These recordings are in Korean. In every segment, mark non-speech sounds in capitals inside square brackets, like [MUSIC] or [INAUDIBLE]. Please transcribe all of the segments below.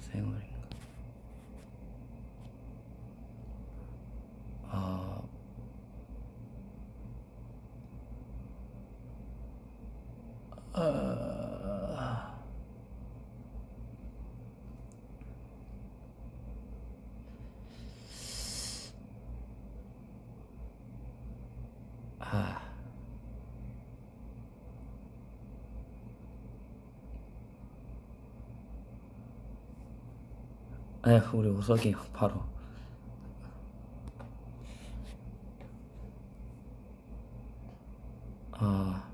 생얼인가? 아 아, 아, 에 우리 우석이 형 바로 아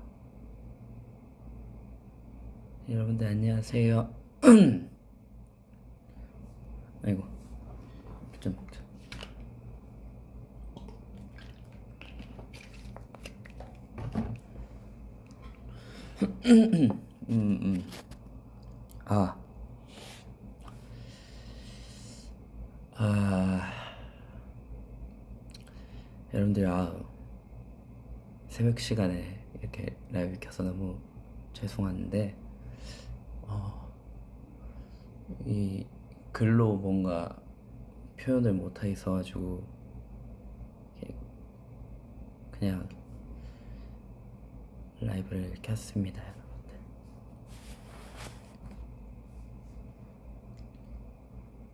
여러분들 안녕하세요. [CLEARS THROAT] 아이고 좀 먹자. 음, 음. 아. 아. 여러분들, 아. 새벽 시간에 이렇게 라이브 켜서 너무 죄송한데, 어, 이 글로 뭔가 표현을 있어가지고, 이렇게 그냥 라이브를 켰습니다, 여러분들.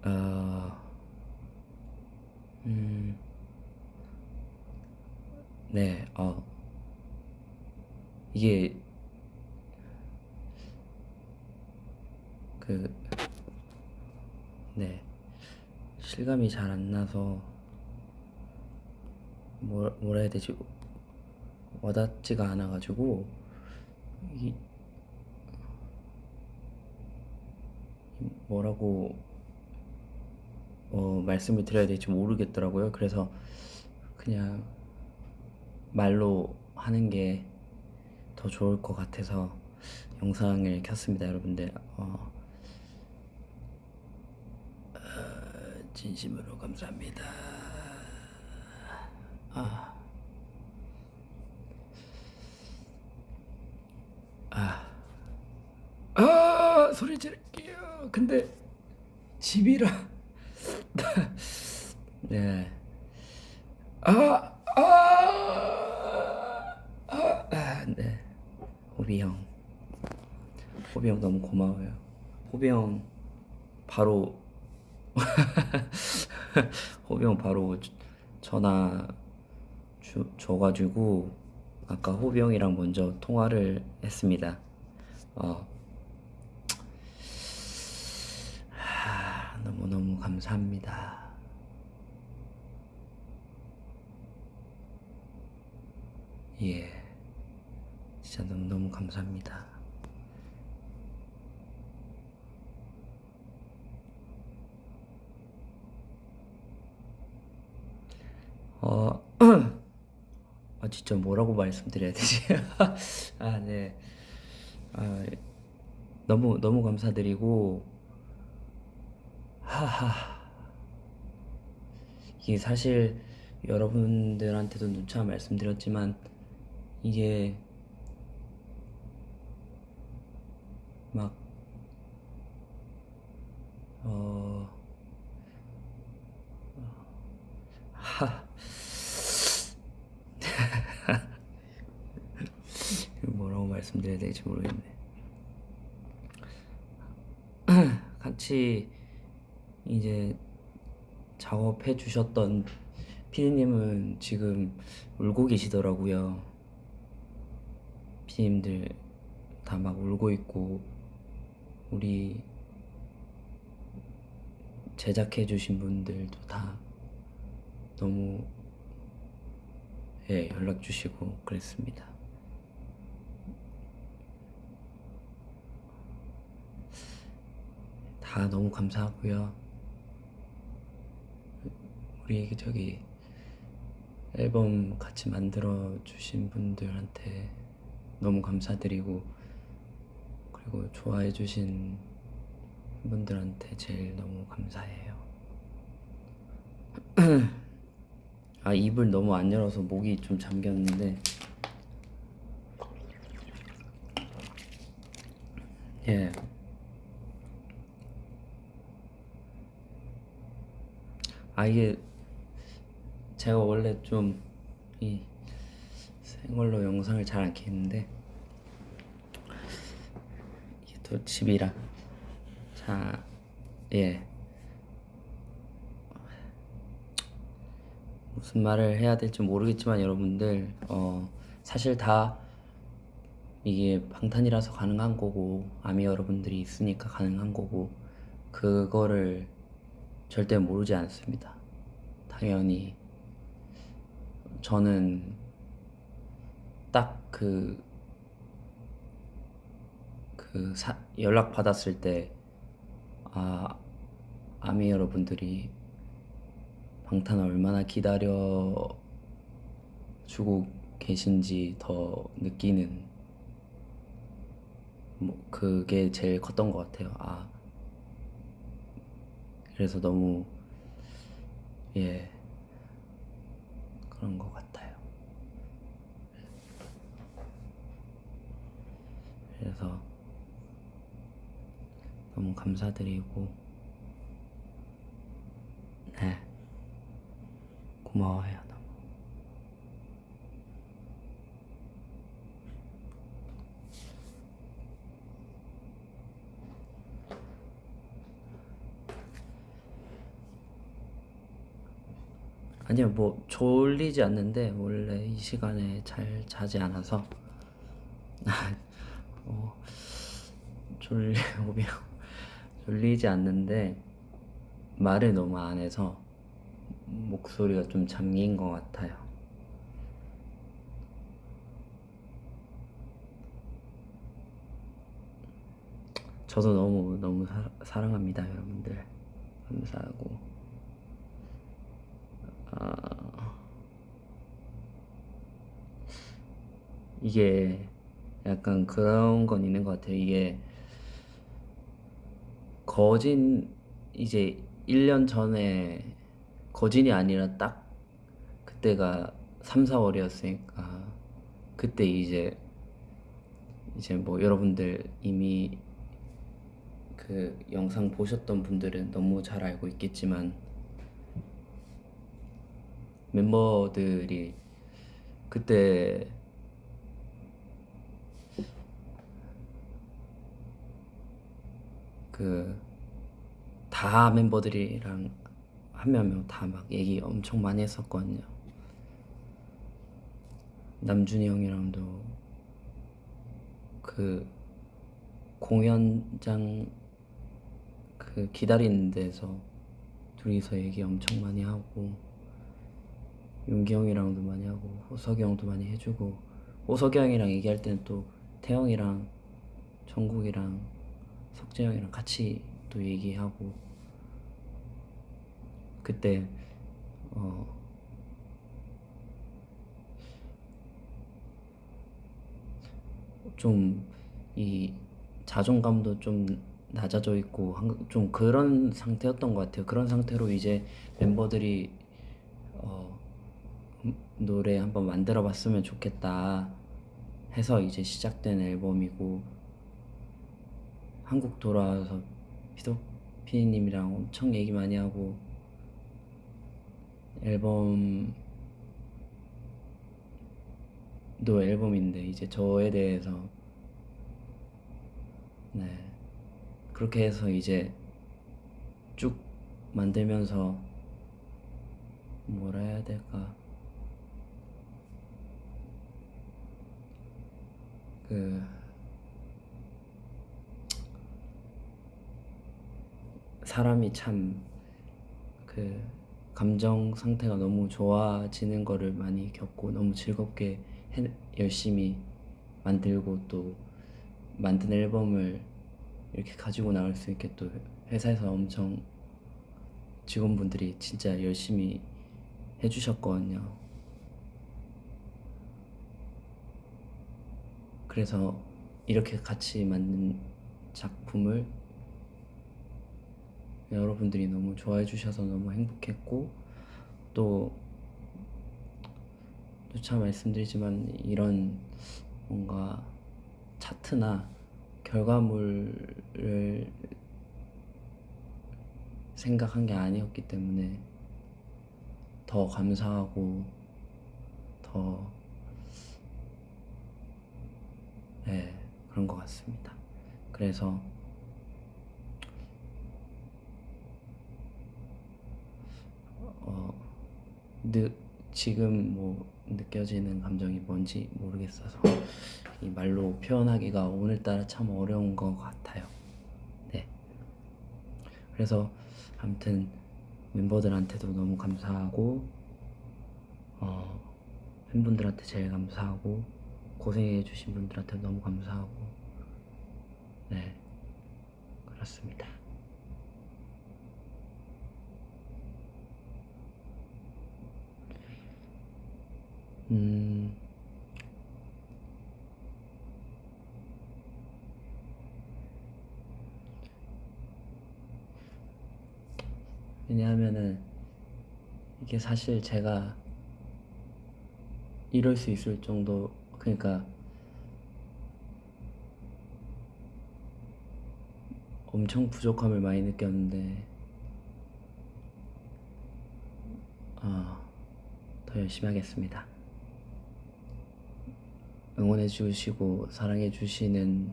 어, 음, 네, 어, 이게 그, 네, 실감이 잘 안 나서 뭐, 뭐라 해야 되지? 와닿지가 않아가지고 이 뭐라고 어, 말씀을 드려야 될지 모르겠더라고요. 그래서 그냥 말로 하는 게 더 좋을 것 같아서 영상을 켰습니다, 여러분들. 어, 어, 진심으로 감사합니다. 아. 아, 아 소리 지를게요. 근데 집이라 [LAUGHS] 네. 아, 아, 아, 아, 네. 호비 형, 호비 형 너무 고마워요. 호비 형 바로 [LAUGHS] 호비 형 바로 전화 주, 줘가지고 아까 호비 형이랑 먼저 통화를 했습니다. 어, 하, 너무너무 감사합니다. 예, 진짜 너무너무 감사합니다. 어, [CLEARS THROAT] 아 진짜 뭐라고 말씀드려야 되지? [LAUGHS] 아 네. 아 너무 너무 감사드리고 하하 이게 사실 여러분들한테도 누차 말씀드렸지만 이게 막 어... 하 뭐라고 말씀드려야 될지 모르겠네. [CLEARS THROAT] 같이 이제 작업해 주셨던 피디님은 지금 울고 계시더라고요. 피디님들 다 막 울고 있고 우리 제작해 주신 분들도 다 너무 예, 연락 주시고 그랬습니다. 다 너무 감사하고요. 우리 저기 앨범 같이 만들어 주신 분들한테 너무 감사드리고 그리고 좋아해 주신 분들한테 제일 너무 감사해요. [CLEARS THROAT] 아 입을 너무 안 열어서 목이 좀 잠겼는데 예 아 이게 제가 원래 좀 이 생얼로 영상을 잘 안 켰는데 이게 또 집이라 자 예. 무슨 말을 해야 될지 모르겠지만 여러분들 어 사실 다 이게 방탄이라서 가능한 거고 아미 여러분들이 있으니까 가능한 거고 그거를 절대 모르지 않습니다. 당연히 저는 딱 그 그 연락 받았을 때 아, 아미 여러분들이 방탄 얼마나 기다려 주고 계신지 더 느끼는 뭐 그게 제일 컸던 것 같아요. 아 그래서 너무 예 그런 것 같아요. 그래서 너무 감사드리고 네 고마워요 아니요 뭐 졸리지 않는데 원래 이 시간에 잘 자지 않아서. [LAUGHS] 어, 졸리 [LAUGHS] 오면 졸리지 않는데 말을 너무 안 해서 목소리가 좀 잠긴 것 같아요. 저도 너무 너무 사, 사랑합니다 여러분들. 감사하고. 아, 이게 약간 그런 건 있는 것 같아요. 이게 거진 이제 1년 전에 거진이 아니라 딱 그때가 3, 4월이었으니까 그때 이제 이제 뭐 여러분들 이미 그 영상 보셨던 분들은 너무 잘 알고 있겠지만 멤버들이 그때 그 다 멤버들이랑 한 명 한 명 다 막 얘기 엄청 많이 했었거든요. 남준이 형이랑도 그 공연장 그 기다리는 데서 둘이서 얘기 엄청 많이 하고 윤기 형이랑도 많이 하고 호석이 형도 많이 해주고 호석이 형이랑 얘기할 때는 또 태영이랑 정국이랑 석재 형이랑 같이 또 얘기하고 그때 어 좀 이 자존감도 좀 낮아져 있고 좀 그런 상태였던 것 같아요. 그런 상태로 이제 멤버들이 어 노래 한번 만들어 봤으면 좋겠다 해서 이제 시작된 앨범이고 한국 돌아와서 피도 피디님이랑 엄청 얘기 많이 하고 앨범도 앨범인데 이제 저에 대해서 네 그렇게 해서 이제 쭉 만들면서 뭐라 해야 될까 그 사람이 참 그 감정 상태가 너무 좋아지는 거를 많이 겪고 너무 즐겁게 해, 열심히 만들고 또 만든 앨범을 이렇게 가지고 나갈 수 있게 또 회사에서 엄청 직원분들이 진짜 열심히 해주셨거든요. 그래서 이렇게 같이 만든 작품을 여러분들이 너무 좋아해 주셔서 너무 행복했고 또 누차 말씀드리지만 이런 뭔가 차트나 결과물을 생각한 게 아니었기 때문에 더 감사하고 더 네, 그런 것 같습니다. 그래서 어, 느, 지금 뭐 느껴지는 감정이 뭔지 모르겠어서 이 말로 표현하기가 오늘따라 참 어려운 것 같아요. 네. 그래서 아무튼 멤버들한테도 너무 감사하고 어, 팬분들한테 제일 감사하고 고생해 주신 분들한테 너무 감사하고. 네. 그렇습니다. 음. 왜냐하면은 이게 사실 제가 이럴 수 있을 정도 그러니까 엄청 부족함을 많이 느꼈는데 어, 더 열심히 하겠습니다. 응원해 주시고 사랑해 주시는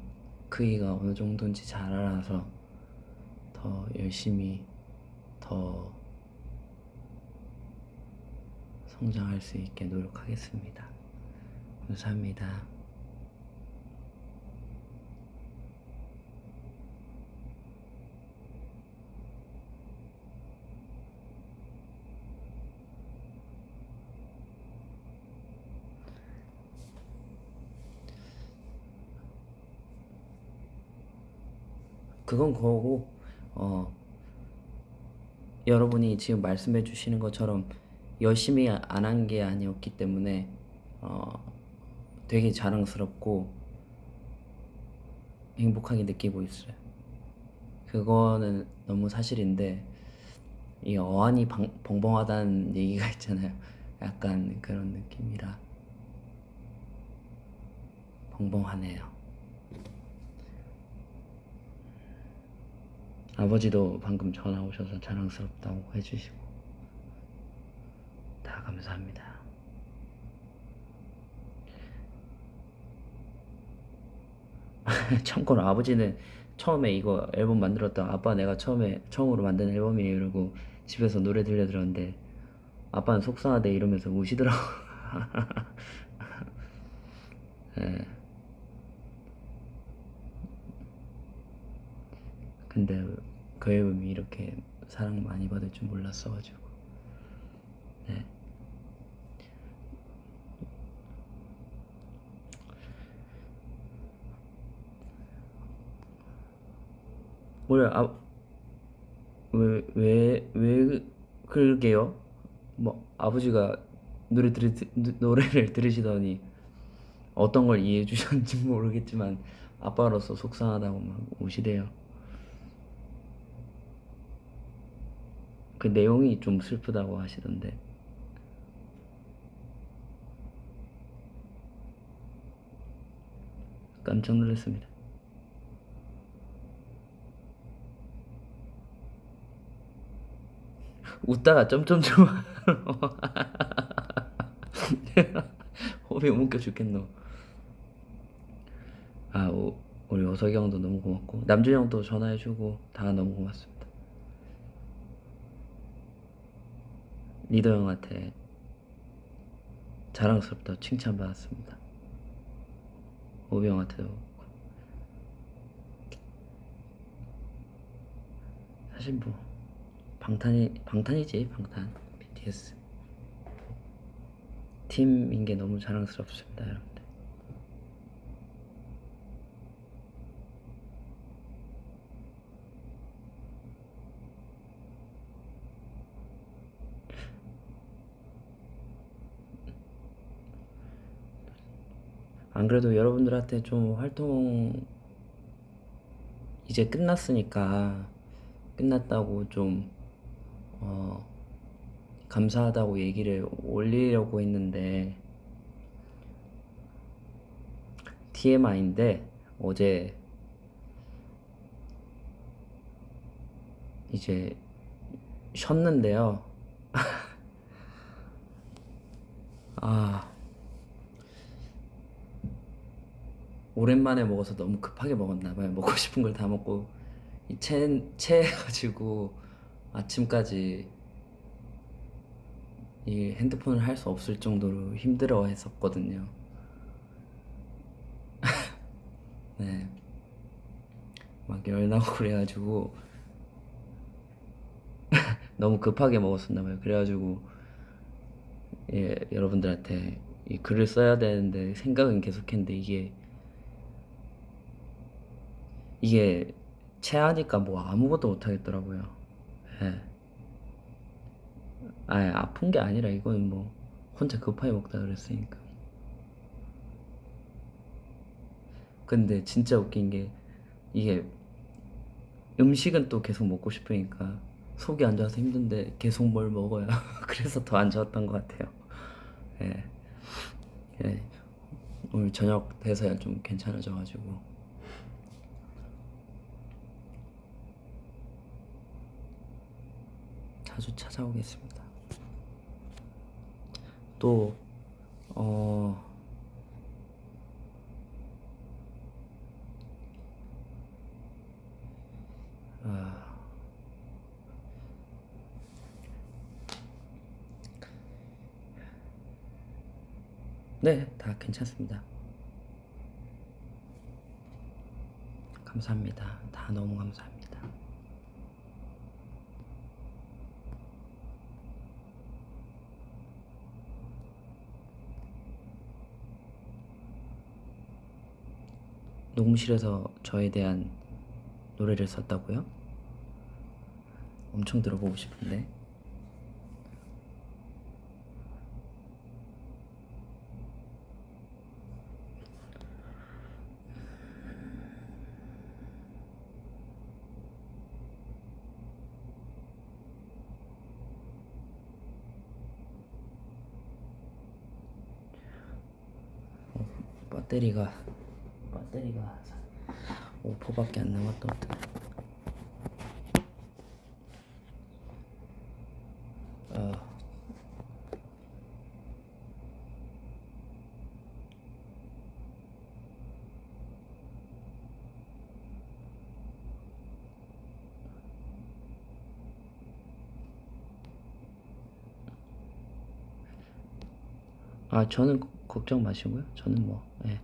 크기가 어느 정도인지 잘 알아서 더 열심히 더 성장할 수 있게 노력하겠습니다. 감사합니다. 그건 그거고 어 여러분이 지금 말씀해 주시는 것처럼 열심히 안 한 게 아니었기 때문에 어 되게 자랑스럽고 행복하게 느끼고 있어요. 그거는 너무 사실인데 이 어안이 방, 벙벙하다는 얘기가 있잖아요. 약간 그런 느낌이라 벙벙하네요. 아버지도 방금 전화 오셔서 자랑스럽다고 해주시고 다 감사합니다. [LAUGHS] 참고로 아버지는 처음에 이거 앨범 만들었다 아빠 내가 처음에 처음으로 만든 앨범이에요 이러고 집에서 노래 들려드렸는데 아빠는 속상하대 이러면서 우시더라고 [LAUGHS] 예. 근데 그 앨범이 이렇게 사랑 많이 받을 줄 몰랐어가지고 네. 뭐야 아, 왜, 왜, 왜 그러게요? 뭐 아버지가 노래 들으, 노래를 들으시더니 어떤 걸 이해해 주셨는지 [LAUGHS] 모르겠지만 아빠로서 속상하다고 막 우시대요. 그 내용이 좀 슬프다고 하시던데. 깜짝 놀랐습니다. 웃다가 점점점 호비 웃겨 죽겠노. 아, 오, 우리 오석이 형도 너무 고맙고 남준 형도 전화해주고 다 너무 고맙습니다. 리더 형한테 자랑스럽다고 칭찬받았습니다. 오비 형한테도 사실 뭐 방탄이 방탄이지 방탄. BTS 팀인 게 너무 자랑스럽습니다 여러분들. 안 그래도 여러분들한테 좀 활동 이제 끝났으니까 끝났다고 좀 어, 감사하다고 얘기를 올리려고 했는데 TMI인데 어제 이제 쉬었는데요. [LAUGHS] 아 오랜만에 먹어서 너무 급하게 먹었나 봐요. 먹고 싶은 걸 다 먹고 이채 체해가지고 아침까지 이 핸드폰을 할 수 없을 정도로 힘들어 했었거든요. [LAUGHS] 네. 막 열나고 그래가지고 [LAUGHS] 너무 급하게 먹었었나 봐요. 그래가지고 예, 여러분들한테 이 글을 써야 되는데 생각은 계속했는데 이게 이게 체하니까 뭐 아무것도 못 하겠더라고요. 예. 아 아픈 게 아니라 이건 뭐 혼자 급하게 먹다 그랬으니까. 근데 진짜 웃긴 게 이게 음식은 또 계속 먹고 싶으니까 속이 안 좋아서 힘든데 계속 뭘 먹어요. [LAUGHS] 그래서 더 안 좋았던 것 같아요. 예. 예. 오늘 저녁 돼서야 좀 괜찮아져가지고. 자주 찾아오겠습니다. 또, 어, 아, 네, 다 괜찮습니다. 감사합니다. 다 너무 감사합니다. 녹음실에서 저에 대한 노래를 썼다고요? 엄청 들어보고 싶은데. 어, 배터리가 배터리가 5%밖에 안 남았거든. 어. 아 저는 걱정 마시고요. 저는 뭐 예.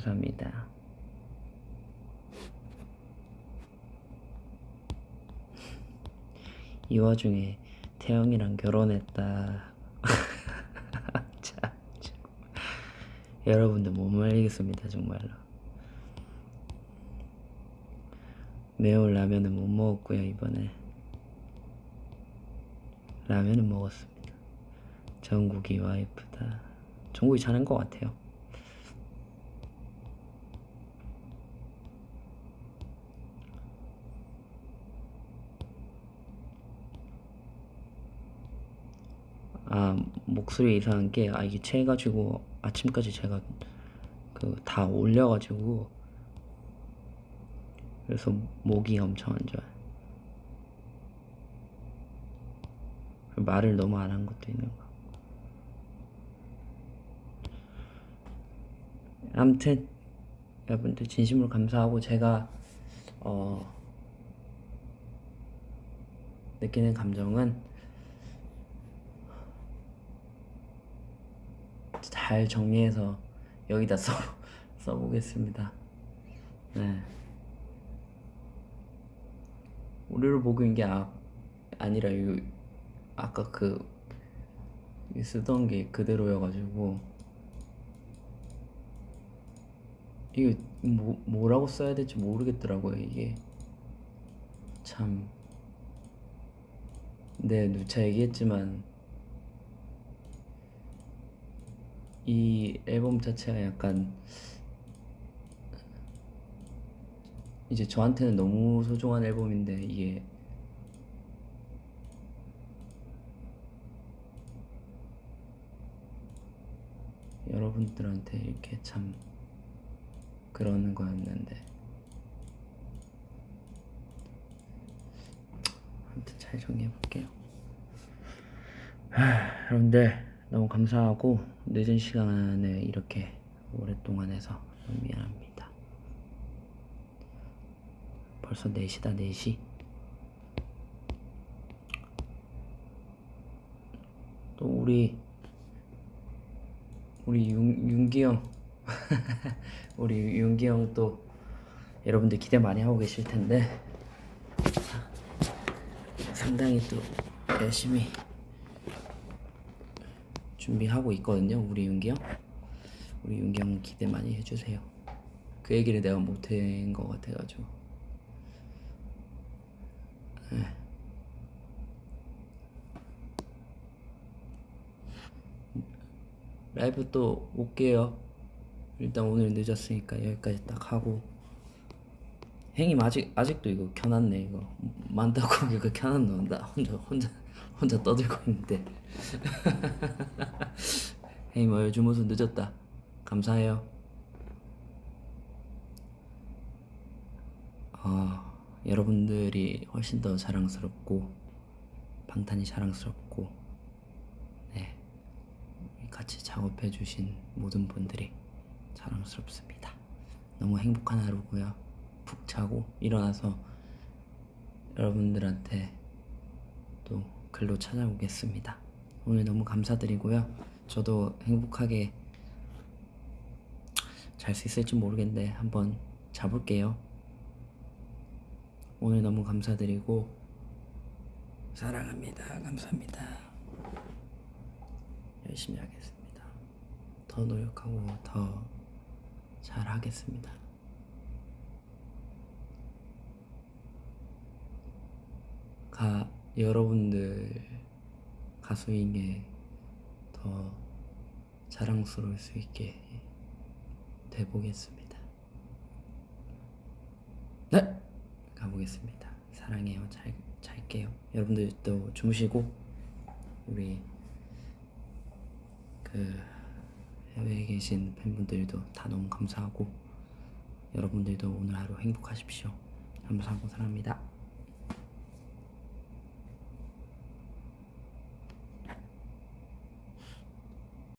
감사합니다. 이 와중에 태영이랑 결혼했다. [LAUGHS] 여러분들 못 말리겠습니다 정말로. 매운 라면은 못 먹었고요 이번에. 라면은 먹었습니다. 정국이 와이프다. 정국이 잘한 것 같아요. 아 목소리 이상한 게 아 이게 체해가지고 아침까지 제가 그 다 올려가지고 그래서 목이 엄청 안 좋아요. 말을 너무 안 한 것도 있는 거. 아무튼 여러분들 진심으로 감사하고 제가 어 느끼는 감정은 잘 정리해서 여기다 [LAUGHS] 써, 써보겠습니다. 네. 오류를 보고 있는 게 아, 아니라 요, 아까 그 쓰던 게 그대로여가지고 이게 뭐, 뭐라고 써야 될지 모르겠더라고요 이게 참 네, 누차 얘기했지만 이 앨범 자체가 약간 이제 저한테는 너무 소중한 앨범인데 이게 여러분들한테 이렇게 참 그러는 거였는데 아무튼 잘 정리해 볼게요. 여러분들 너무 감사하고 늦은 시간에 이렇게 오랫동안 해서 너무 미안합니다. 벌써 4시다 4시. 또 우리 우리 윤, 윤기 형 [LAUGHS] 우리 윤기 형 또 여러분들 기대 많이 하고 계실 텐데 상당히 또 열심히 준비하고 있거든요 우리 윤기 형 우리 윤기 형 기대 많이 해주세요 그 얘기를 내가 못한 것 같아가지고 네. 라이브 또 올게요. 일단 오늘 늦었으니까 여기까지 딱 하고. 행님 아직 아직도 이거 켜놨네 이거 만다고 이거 켜놨노 나 혼자 혼자 혼자 떠들고 있는데. 행님 어 주무서 늦었다. 감사해요. 아 여러분들이 훨씬 더 자랑스럽고 방탄이 자랑스럽고 네. 같이 작업해 주신 모든 분들이 자랑스럽습니다. 너무 행복한 하루고요. 푹 자고 일어나서 여러분들한테 또 글로 찾아오겠습니다. 오늘 너무 감사드리고요. 저도 행복하게 잘 수 있을지 모르겠는데 한번 자볼게요. 오늘 너무 감사드리고 사랑합니다. 감사합니다. 열심히 하겠습니다. 더 노력하고 더 잘하겠습니다. 가 여러분들 가수인 게 더 자랑스러울 수 있게 돼 보겠습니다. 네, 가보겠습니다. 사랑해요. 잘 잘게요. 여러분들도 주무시고 우리 그 해외에 계신 팬분들도 다 너무 감사하고 여러분들도 오늘 하루 행복하십시오. 감사하고 사랑합니다.